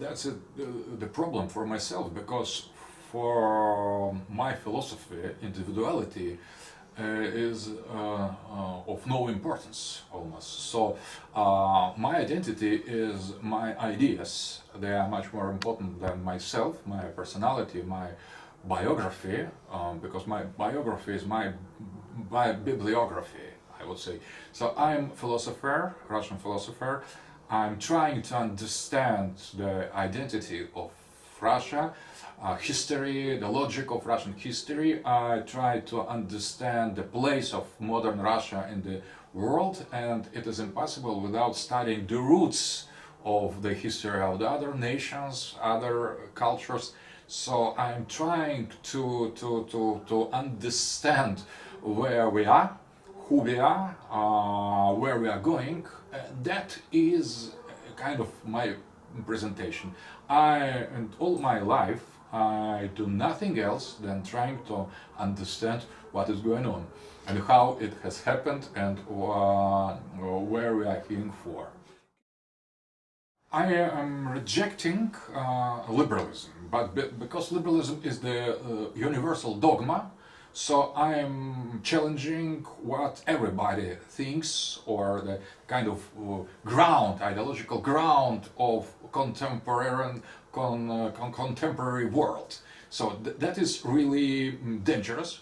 that's a, the, the problem for myself because for my philosophy, individuality uh, is uh, uh, of no importance almost. So uh, my identity is my ideas. They are much more important than myself, my personality, my biography, um, because my biography is my, my bibliography, I would say. So I'm philosopher, Russian philosopher. I'm trying to understand the identity of Russia, uh, history, the logic of Russian history. I try to understand the place of modern Russia in the world and it is impossible without studying the roots of the history of the other nations, other cultures. So I'm trying to, to, to, to understand where we are, who we are, uh, where we are going. Uh, that is kind of my presentation. I, and all my life, I do nothing else than trying to understand what is going on and how it has happened and uh, where we are heading for. I am rejecting uh, liberalism, but be because liberalism is the uh, universal dogma, so I am challenging what everybody thinks or the kind of uh, ground, ideological ground of contemporary, con, uh, con contemporary world. So th that is really mm, dangerous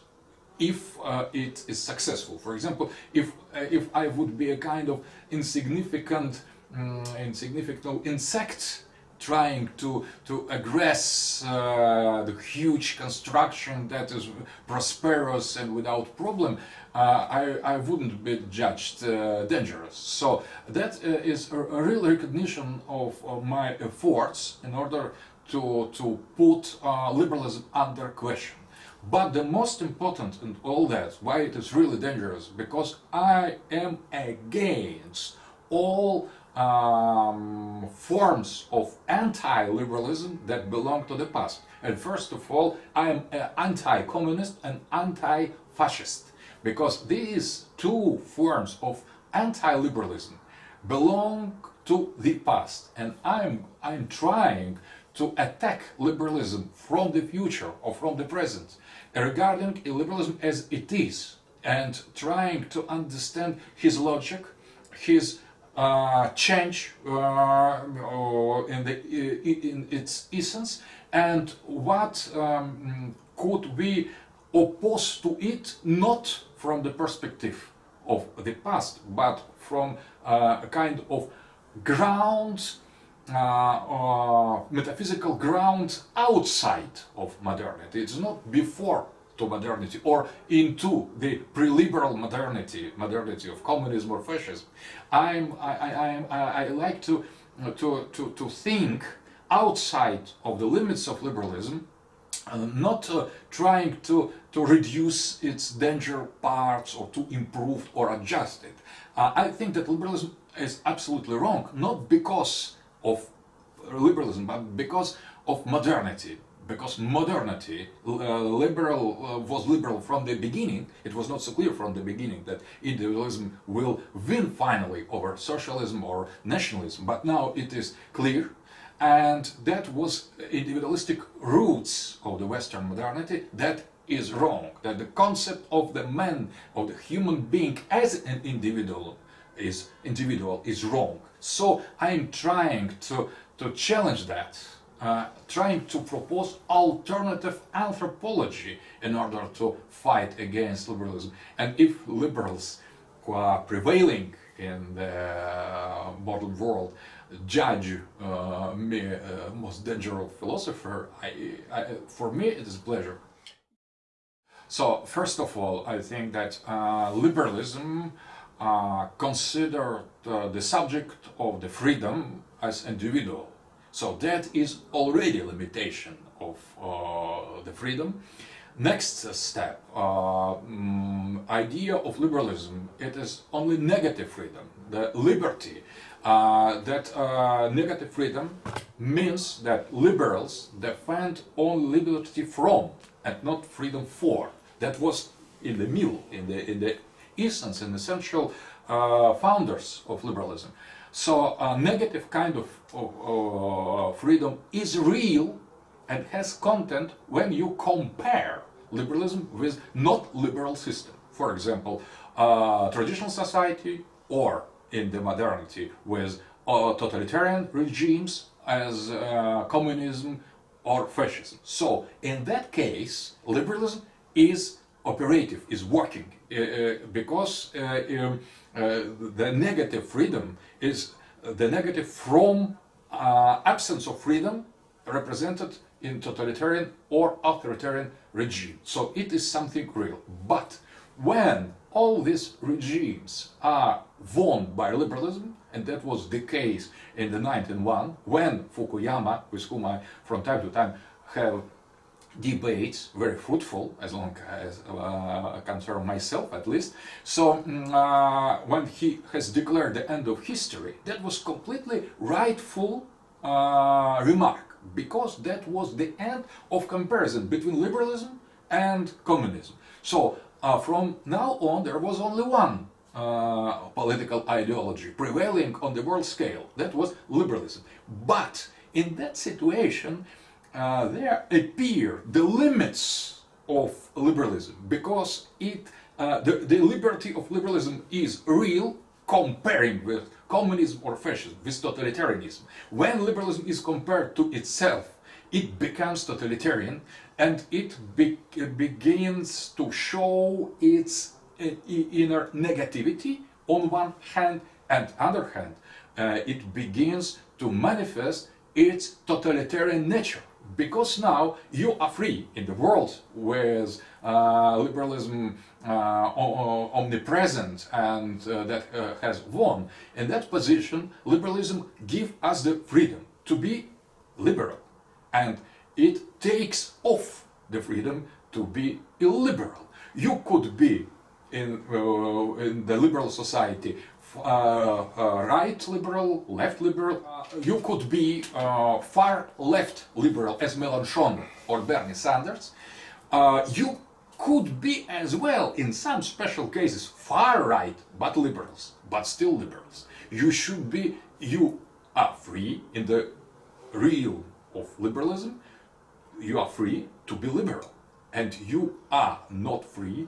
if uh, it is successful. For example, if, uh, if I would be a kind of insignificant, um, insignificant insect trying to, to aggress uh, the huge construction that is prosperous and without problem, uh, I, I wouldn't be judged uh, dangerous. So that uh, is a, a, real recognition of, of, my efforts in order to, to put uh, liberalism under question. But the most important in all that, why it is really dangerous, because I am against all um, forms of anti-liberalism that belong to the past. And first of all, I am anti-communist and anti-fascist, because these two forms of anti-liberalism belong to the past. And I'm, I'm trying to attack liberalism from the future or from the present, regarding liberalism as it is, and trying to understand his logic, his uh, change uh, in, the, in its essence and what um, could we oppose to it not from the perspective of the past but from uh, a kind of ground uh, metaphysical ground outside of modernity. It's not before to modernity or into the pre-liberal modernity, modernity of communism or fascism. I'm, I, I, I, I like to, to, to, to think outside of the limits of liberalism, uh, not uh, trying to, to reduce its danger parts or to improve or adjust it. Uh, I think that liberalism is absolutely wrong, not because of liberalism, but because of modernity because modernity, uh, liberal uh, was liberal from the beginning, it was not so clear from the beginning that individualism will win finally over socialism or nationalism, but now it is clear. And that was individualistic roots of the Western modernity that is wrong, that the concept of the man, of the human being as an individual is individual is wrong. So I'm trying to, to challenge that uh, trying to propose alternative anthropology in order to fight against liberalism. And if liberals who are prevailing in the modern world judge uh, me uh, most dangerous philosopher, I, I, for me it is a pleasure. So, first of all, I think that uh, liberalism uh, considered uh, the subject of the freedom as individual so that is already a limitation of uh, the freedom. Next step, uh, um, idea of liberalism, it is only negative freedom, the liberty. Uh, that uh, negative freedom means that liberals defend only liberty from and not freedom for. That was in the middle, in the, in the essence and essential uh, founders of liberalism. So a negative kind of, of freedom is real and has content when you compare liberalism with not liberal system. For example, uh, traditional society or in the modernity with uh, totalitarian regimes as uh, communism or fascism. So in that case, liberalism is operative, is working, uh, uh because uh, um, the negative freedom is the negative from absence of freedom represented in totalitarian or authoritarian regime. So it is something real. But when all these regimes are won by liberalism, and that was the case in the 1901, when Fukuyama, with whom I from time to time have debates, very fruitful, as long as uh, concern myself at least. So mm, uh, when he has declared the end of history, that was completely rightful uh, remark, because that was the end of comparison between liberalism and communism. So uh, from now on there was only one uh, political ideology prevailing on the world scale, that was liberalism. But in that situation uh, there appear the limits of liberalism because it uh, the, the liberty of liberalism is real comparing with communism or fascism, with totalitarianism. When liberalism is compared to itself, it becomes totalitarian and it be begins to show its uh, inner negativity on one hand and other hand uh, it begins to manifest its totalitarian nature because now you are free in the world with uh, liberalism uh, omnipresent and uh, that uh, has won. In that position, liberalism gives us the freedom to be liberal and it takes off the freedom to be illiberal. You could be in, uh, in the liberal society Uh, uh, right liberal, left liberal. Uh, you could be uh, far left liberal as Mélenchon or Bernie Sanders. you could be as well, in some special cases, far right, but liberals, but still liberals. You should be, you are free in the real of liberalism, you are free to be liberal. And you are not free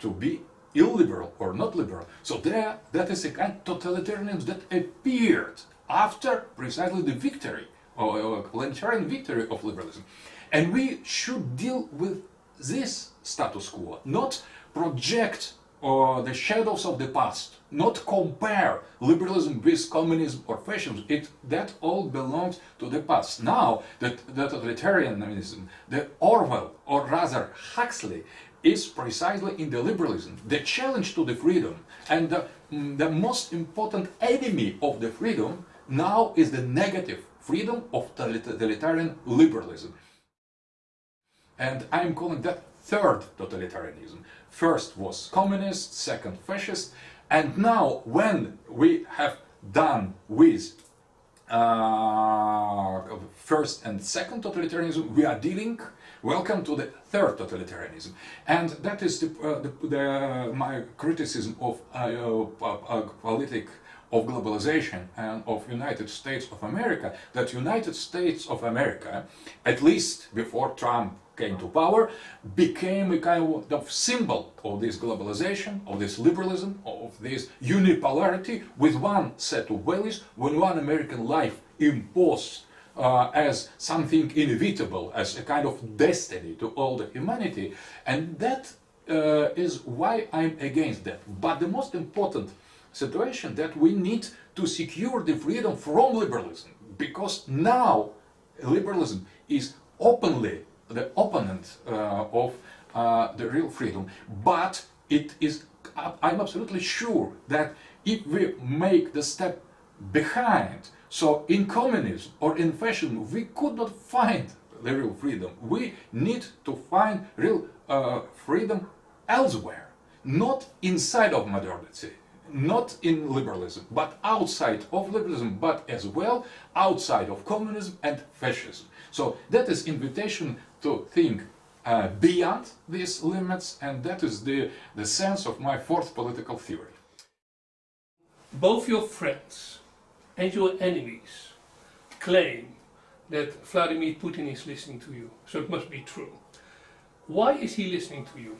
to be illiberal or not liberal. So there, that is a kind of totalitarianism that appeared after precisely the victory, or, or victory of liberalism. And we should deal with this status quo, not project uh, the shadows of the past, not compare liberalism with communism or fascism. It, that all belongs to the past. Now, that the totalitarianism, the Orwell, or rather Huxley, is precisely in the liberalism, the challenge to the freedom. And the, mm, the most important enemy of the freedom now is the negative freedom of totalitarian liberalism. And I'm calling that third totalitarianism. First was communist, second fascist, and now when we have done with uh, first and second totalitarianism, we are dealing Welcome to the third totalitarianism. And that is the, uh, the, the, my criticism of uh, politic of globalization and of United States of America, that United States of America, at least before Trump came to power, became a kind of symbol of this globalization, of this liberalism, of this unipolarity with one set of values, when one American life imposed uh, as something inevitable, as a kind of destiny to all the humanity. And that uh, is why I'm against that. But the most important situation that we need to secure the freedom from liberalism, because now liberalism is openly the opponent uh, of uh, the real freedom, but it is, I'm absolutely sure that if we make the step behind so in communism or in fascism, we could not find the real freedom. We need to find real uh, freedom elsewhere, not inside of modernity, not in liberalism, but outside of liberalism, but as well outside of communism and fascism. So that is invitation to think uh, beyond these limits, and that is the, the sense of my fourth political theory. Both your friends and your enemies claim that Vladimir Putin is listening to you, so it must be true. Why is he listening to you?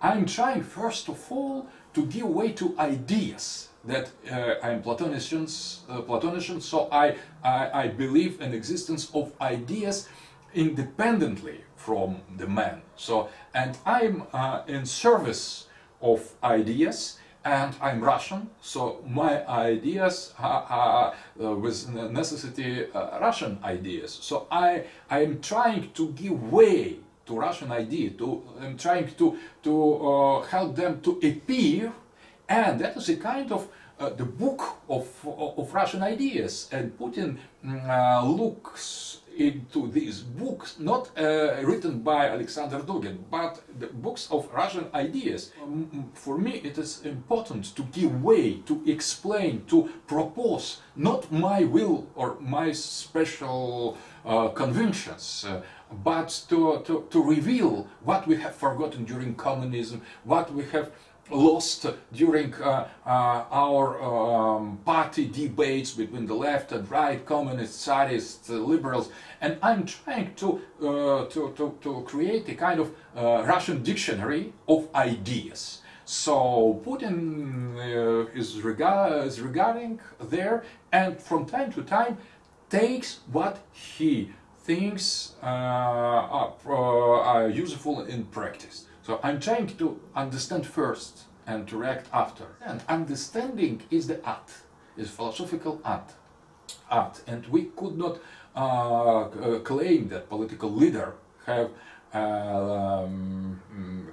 I'm trying first of all to give way to ideas that uh, I'm Platonician, uh, Platonician so I, I, I believe in existence of ideas independently from the man. So, and I'm uh, in service of ideas and I'm Russian, so my ideas are, are uh, with necessity uh, Russian ideas. So I I'm trying to give way to Russian idea. To I'm trying to to uh, help them to appear, and that is a kind of uh, the book of, of Russian ideas. And Putin mm, uh, looks into these books, not uh, written by Alexander Dugin, but the books of Russian ideas. Um, for me, it is important to give way, to explain, to propose, not my will or my special uh, convictions, uh, but to, to, to reveal what we have forgotten during communism, what we have lost during uh, uh, our um, party debates between the left and right, communists, Tsarists, uh, liberals, and I'm trying to, uh, to, to, to, create a kind of uh, Russian dictionary of ideas. So Putin is, regard is regarding there and from time to time takes what he thinks are useful in practice. So I'm trying to understand first and to react after. And understanding is the art, is philosophical art. art. And we could not uh, uh claim that political leader have uh, um,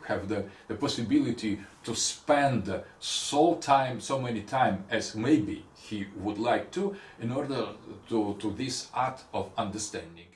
have the, the possibility to spend so time, so many time as maybe he would like to in order to, to this art of understanding.